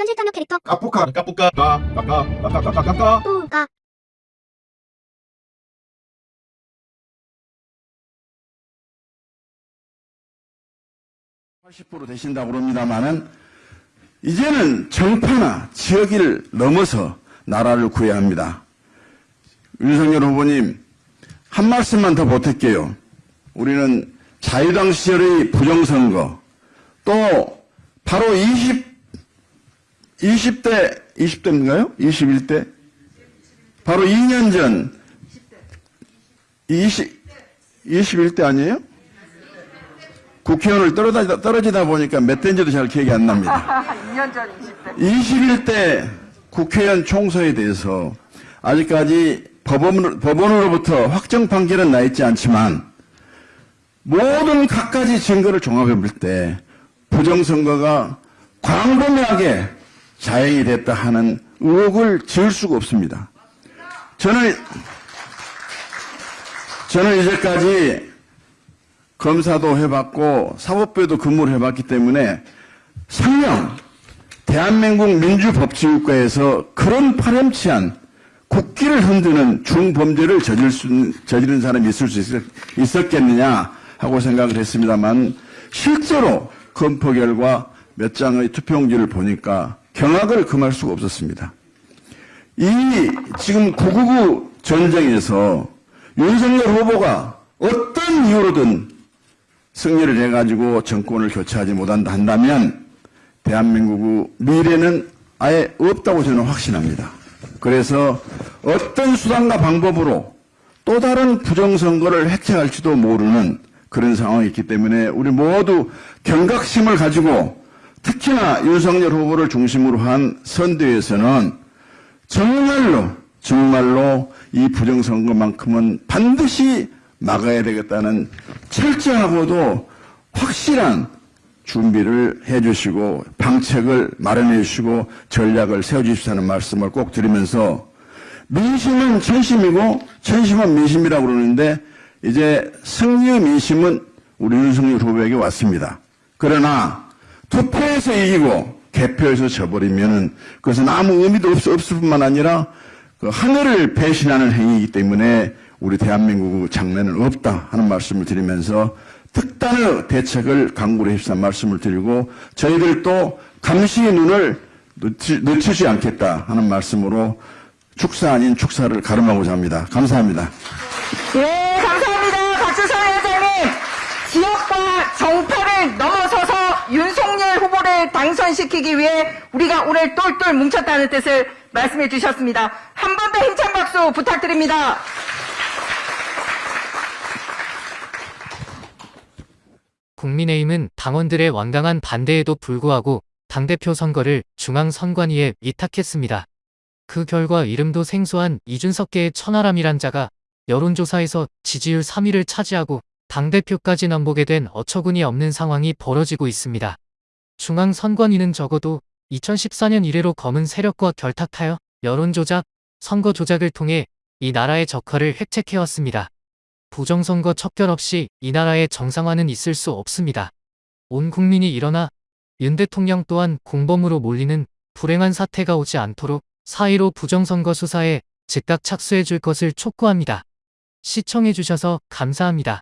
현실 탐욕 캐릭터? 까뿌까 까뿌까 까까까 까까까까까 또가 80% 되신다고 그럽니다만은 이제는 정파나 지역을 넘어서 나라를 구해야 합니다. 윤석열 후보님 한 말씀만 더 보탤게요. 우리는 자유당 시절의 부정선거 또 바로 20 20대 20대인가요? 21대 바로 2년 전 20 21대 아니에요? 국회의원을 떨어지다, 떨어지다 보니까 몇 대인지도 잘 기억이 안 납니다. 2년 전 20대. 21대 국회의원 총선에 대해서 아직까지 법원, 법원으로부터 확정 판결은 나 있지 않지만 모든 갖가지 증거를 종합해 볼 때 부정선거가 광범위하게 자행이 됐다 하는 의혹을 지을 수가 없습니다. 저는 저는 이제까지 검사도 해봤고 사법부에도 근무를 해봤기 때문에 설령 대한민국 민주법치국가에서 그런 파렴치한 국기를 흔드는 중범죄를 저질 수, 저지른 사람이 있을 수 있, 있었겠느냐 하고 생각을 했습니다만 실제로 검토 결과 몇 장의 투표용지를 보니까 경악을 금할 수가 없었습니다. 이 지금 999 전쟁에서 윤석열 후보가 어떤 이유로든 승리를 해가지고 정권을 교체하지 못한다 한다면 대한민국의 미래는 아예 없다고 저는 확신합니다. 그래서 어떤 수단과 방법으로 또 다른 부정선거를 획책할지도 모르는 그런 상황이 있기 때문에 우리 모두 경각심을 가지고 특히나 윤석열 후보를 중심으로 한 선대에서는 정말로 정말로 이 부정선거만큼은 반드시 막아야 되겠다는 철저하고도 확실한 준비를 해 주시고 방책을 마련해 주시고 전략을 세워 주십사는 말씀을 꼭 드리면서 민심은 천심이고 천심은 민심이라고 그러는데 이제 승리의 민심은 우리 윤석열 후보에게 왔습니다. 그러나 투표에서 이기고 개표에서 져버리면 그것은 아무 의미도 없, 없을 뿐만 아니라 그 하늘을 배신하는 행위이기 때문에 우리 대한민국 장래는 없다 하는 말씀을 드리면서 특단의 대책을 강구를 해주사 말씀을 드리고 저희들도 감시의 눈을 늦추, 늦추 지 않겠다 하는 말씀으로 축사 아닌 축사를 가름하고자 합니다. 감사합니다. 예, 감사합니다. 박주선 회장님. 지역과 정파를 넘어 후보를 당선시키기 위해 우리가 오늘 똘똘 뭉쳤다는 뜻을 말씀해 주셨습니다. 한 번 더 힘찬 박수 부탁드립니다. 국민의힘은 당원들의 완강한 반대에도 불구하고 당대표 선거를 중앙선관위에 위탁했습니다. 그 결과 이름도 생소한 이준석계의 천하람이란 자가 여론조사에서 지지율 3위를 차지하고 당대표까지 넘보게 된 어처구니 없는 상황이 벌어지고 있습니다. 중앙선관위는 적어도 2014년 이래로 검은 세력과 결탁하여 여론조작, 선거 조작을 통해 이 나라의 적화를 획책해왔습니다. 부정선거 척결 없이 이 나라의 정상화는 있을 수 없습니다. 온 국민이 일어나 윤 대통령 또한 공범으로 몰리는 불행한 사태가 오지 않도록 4.15 부정선거 수사에 즉각 착수해 줄 것을 촉구합니다. 시청해 주셔서 감사합니다.